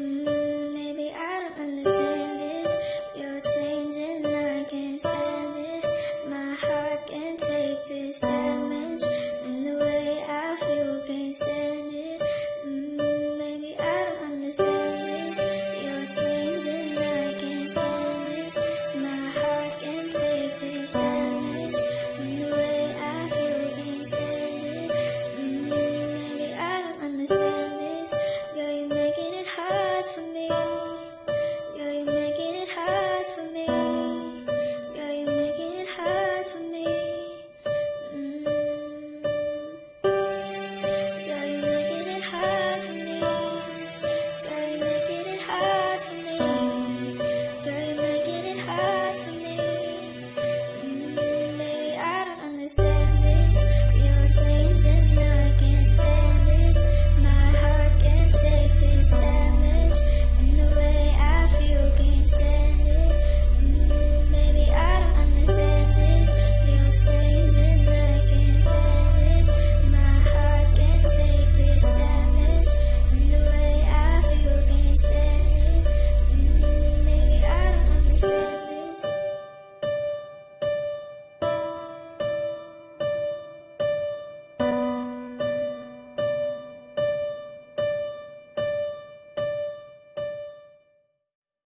Mm, maybe I don't understand this. You're changing, I can't stand it. My heart can't take this. Damn I